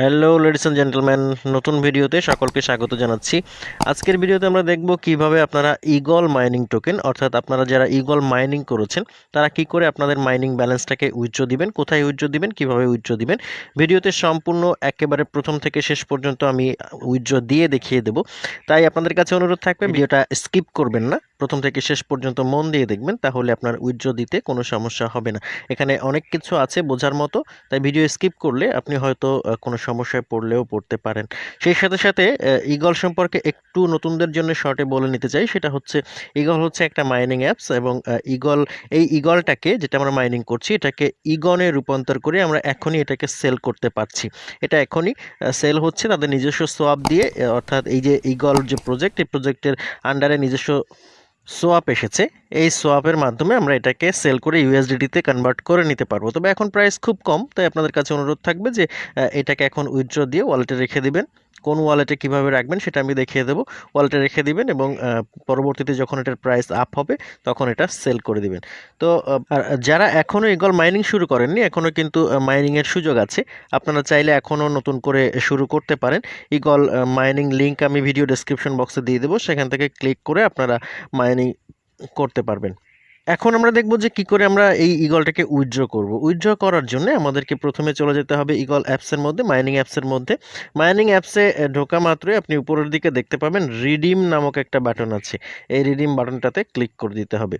Hello ladies and gentleman নতুন ভিডিওতে সকলকে স্বাগত জানাচ্ছি। আজকের ভিডিওতে আমরা দেখব কীভাবে আপনারা ইগল মাইনিং টোকেন অর্থাৎ আপনারা যারা ইগল মাইনিং করেছেন তারা কি করে আপনাদের মাইনিং ব্যালেন্সটাকে উইথড্র দিবেন কোথায় উইথড্র দিবেন কীভাবে উইথড্র দিবেন। ভিডিওতে সম্পূর্ণ একেবারে প্রথম থেকে শেষ পর্যন্ত আমি উইথড্র দিয়ে দেখিয়ে দেব। তাই আপনাদের কাছে অনুরোধ থাকবে ভিডিওটা স্কিপ করবেন না। প্রথম থেকে শেষ পর্যন্ত মন দিয়ে দেখবেন, তাহলে আপনার উইথড্র দিতে কোনো সমস্যা হবে না। এখানে অনেক কিছু আছে বোঝার মতো, তাই ভিডিও স্কিপ করলে আপনি হয়তো কোনো সমস্যায় পড়লেও পড়তে পারেন। সেই সাথে সাথে ইগল সম্পর্কে একটু নতুনদের জন্য শর্টে বলে নিতে চাই, সেটা হচ্ছে ইগল হচ্ছে একটা মাইনিং অ্যাপস এবং ইগল এই ইগলটাকে যেটা আমরা মাইনিং করছি, এটাকে ইগনে রূপান্তর করে আমরা এখনই এটাকে সেল করতে পারছি। এটা এখনই সেল হচ্ছে তাদের নিজস্ব সোয়াপ দিয়ে অর্থাৎ এই যে ইগল যে প্রজেক্ট এই প্রজেক্টের আন্ডারে নিজস্ব সোয়াপ এসেছে। এই সোয়াপের মাধ্যমে আমরা এটাকে সেল করে ইউএসডিটিতে কনভার্ট করে নিতে পারব। তবে এখন প্রাইস খুব কম, তাই আপনাদের কাছে অনুরোধ থাকবে যে এটাকে এখন উইথড্র দিয়ে ওয়ালেটে রেখে দিবেন। কোন ওয়ালেটে কীভাবে রাখবেন সেটা আমি দেখিয়ে দেবো। ওয়ালেটে রেখে দিবেন এবং পরবর্তীতে যখন এটার প্রাইস আপ হবে, তখন এটা সেল করে দিবেন। তো যারা এখনও ইগল মাইনিং শুরু করেননি এখনও কিন্তু মাইনিংয়ের সুযোগ আছে। আপনারা চাইলে এখনও নতুন করে শুরু করতে পারেন। ইগল মাইনিং লিঙ্ক আমি ভিডিও ডেসক্রিপশন বক্সে দিয়ে দেবো। সেখান থেকে ক্লিক করে আপনারা মাইনিং করতে পারবেন। এখন আমরা দেখব যে কি করে আমরা এই ইগলটাকে উইথড্র করব। উইথড্র করার জন্য আমাদেরকে প্রথমে চলে যেতে হবে ইগল অ্যাপসের মধ্যে, মাইনিং অ্যাপসের মধ্যে। মাইনিং অ্যাপসে ঢোকা মাত্রই আপনি উপরের দিকে দেখতে পাবেন রিডিম নামক একটা বাটন আছে। এই রিডিম বাটনটাতে ক্লিক করে দিতে হবে।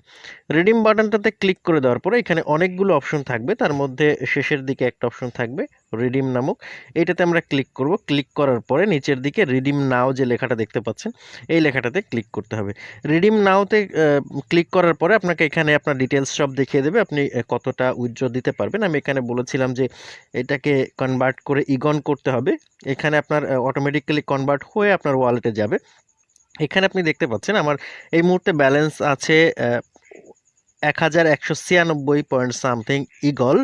রিডিম বাটনটাতে ক্লিক করে দেওয়ার পরে এখানে অনেকগুলো অপশন থাকবে। তার মধ্যে শেষের দিকে একটা অপশন থাকবে রিডিম নামক। এইটাতে আমরা ক্লিক করব। ক্লিক করার পরে নিচের দিকে রিডিম নাও যে লেখাটা দেখতে পাচ্ছেন, এই লেখাটাতে ক্লিক করতে হবে। রিডিম নাওতে ক্লিক করার পরে আপনাকে এখানে আপনার ডিটেলস সব দেখিয়ে দেবে। আপনি কতটা উইথড্র দিতে পারবেন। আমি এখানে বলেছিলাম যে এটাকে কনভার্ট করে ইগন করতে হবে। এখানে আপনার অটোমেটিক্যালি কনভার্ট হয়ে আপনার ওয়ালেটে যাবে। এখানে আপনি দেখতে পাচ্ছেন আমার এই মুহূর্তে ব্যালেন্স আছে এক হাজার একশো ছিয়ানব্বই পয়েন্ট সামথিং ইগল।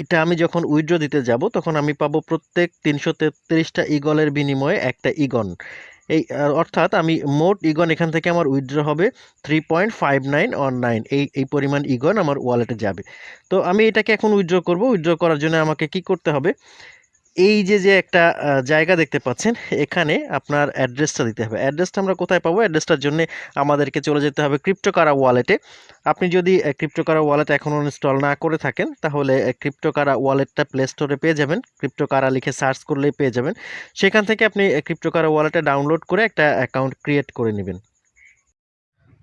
এটা আমি যখন উইথড্র দিতে যাব, তখন আমি পাবো প্রত্যেক তিনশো তেত্রিশটা ইগলের বিনিময়ে একটা ইগন। এই অর্থাৎ আমি মোট ইগন এখান থেকে আমার উইথড্র হবে three point five nine on nine. এই এই পরিমাণ ইগন আমার ওয়ালেটে যাবে। তো আমি এটাকে এখন উইথড্র করব। উইথড্র করার জন্য আমাকে কি করতে হবে? এই যে যে একটা জায়গা দেখতে পাচ্ছেন, এখানে আপনার অ্যাড্রেসটা দিতে হবে। অ্যাড্রেসটা আমরা কোথায় পাবো? অ্যাড্রেসটার জন্য আমাদেরকে চলে যেতে হবে ক্রিপ্টোকারা ওয়ালেটে আপনি যদি ক্রিপ্টোকারা ওয়ালেট এখনও ইনস্টল না করে থাকেন, তাহলে ক্রিপ্টোকারা ওয়ালেটটা প্লে স্টোরে পেয়ে যাবেন। ক্রিপ্টোকারা লিখে সার্চ করলেই পেয়ে যাবেন। সেখান থেকে আপনি ক্রিপ্টোকারা ওয়ালেটে ডাউনলোড করে একটা অ্যাকাউন্ট ক্রিয়েট করে নেবেন।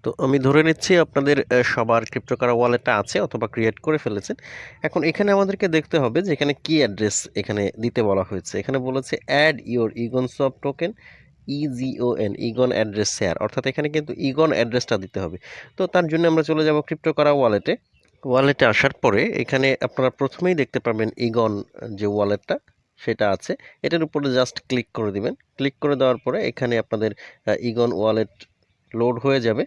তো আমি ধরে নিচ্ছি আপনাদের সবার ক্রিপ্টোকারা ওয়ালেটটা আছে অথবা ক্রিয়েট করে ফেলেছেন। এখন এখানে আমাদেরকে দেখতে হবে যে এখানে কি অ্যাড্রেস এখানে দিতে বলা হয়েছে। এখানে বলেছে অ্যাড ইওর ইগন সব token EGON Egon address share অর্থাৎ এখানে কিন্তু ইগন অ্যাড্রেসটা দিতে হবে। তো তার জন্য আমরা চলে যাব ক্রিপ্টোকারা ওয়ালেটে ওয়ালেটে আসার পরে এখানে আপনারা প্রথমেই দেখতে পাবেন ইগন যে ওয়ালেটটা সেটা আছে। এটার উপরে জাস্ট ক্লিক করে দিবেন। ক্লিক করে দেওয়ার পরে এখানে আপনাদের ইগন ওয়ালেট লোড হয়ে যাবে।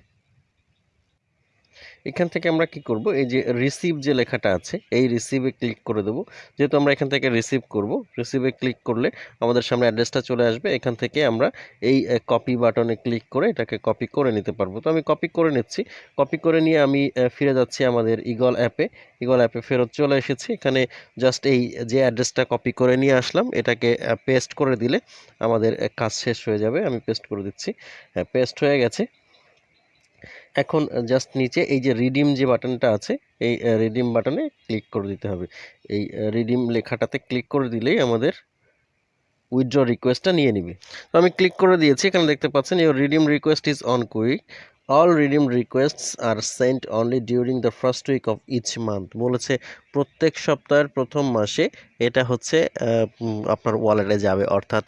এখান থেকে আমরা কি করব? এই যে রিসিভ যে লেখাটা আছে, এই রিসিভে ক্লিক করে দেবো। যেহেতু আমরা এখান থেকে রিসিভ করব রিসিভে ক্লিক করলে আমাদের সামনে অ্যাড্রেসটা চলে আসবে। এখান থেকে আমরা এই কপি বাটনে ক্লিক করে এটাকে কপি করে নিতে পারব। তো আমি কপি করে নিচ্ছি। কপি করে নিয়ে আমি ফিরে যাচ্ছি আমাদের ইগল অ্যাপে ইগল অ্যাপে ফেরত চলে এসেছি। এখানে জাস্ট এই যে অ্যাড্রেসটা কপি করে নিয়ে আসলাম, এটাকে পেস্ট করে দিলে আমাদের কাজ শেষ হয়ে যাবে। আমি পেস্ট করে দিচ্ছি। হ্যাঁ পেস্ট হয়ে গেছে। এখন জাস্ট নিচে এই যে রিডিম যে বাটনটা আছে, এই রিডিম বাটনে ক্লিক করে দিতে হবে। এই রিডিম লেখাটাতে ক্লিক করে দিলেই আমাদের উইথড্র রিকোয়েস্টটা নিয়ে নিবে। তো আমি ক্লিক করে দিয়েছি, এখানে দেখতে পাচ্ছেন your redeem request is on quick all redeem requests are sent only during the first week of each month বলেছে প্রত্যেক সপ্তাহের প্রথম মাসে এটা হচ্ছে আপনার ওয়ালেটে যাবে। অর্থাৎ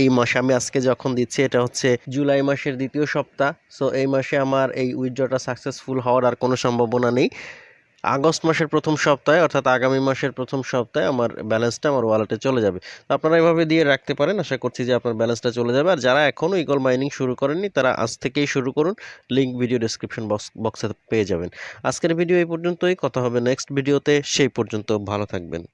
এই মাসে আমি আজকে যখন দিচ্ছি, এটা হচ্ছে জুলাই মাসের দ্বিতীয় সপ্তাহ। সো এই মাসে আমার এই উইথড্রটা সাকসেসফুল হওয়ার আর কোনো সম্ভাবনা নেই। আগস্ট মাসের প্রথম সপ্তাহে অর্থাৎ আগামী মাসের প্রথম সপ্তাহে আমার ব্যালেন্সটা আমার ওয়ালেটে চলে যাবে। তো আপনারা এভাবে দিয়ে রাখতে পারেন, আশা করছি যে আপনার ব্যালেন্সটা চলে যাবে। আর যারা এখনও ইগল মাইনিং শুরু করেননি, তারা আজ থেকেই শুরু করুন। লিঙ্ক ভিডিও ডিসক্রিপশন বক্স বক্সে পেয়ে যাবেন। আজকের ভিডিও এই পর্যন্তই। কথা হবে নেক্সট ভিডিওতে সেই পর্যন্ত ভালো থাকবেন।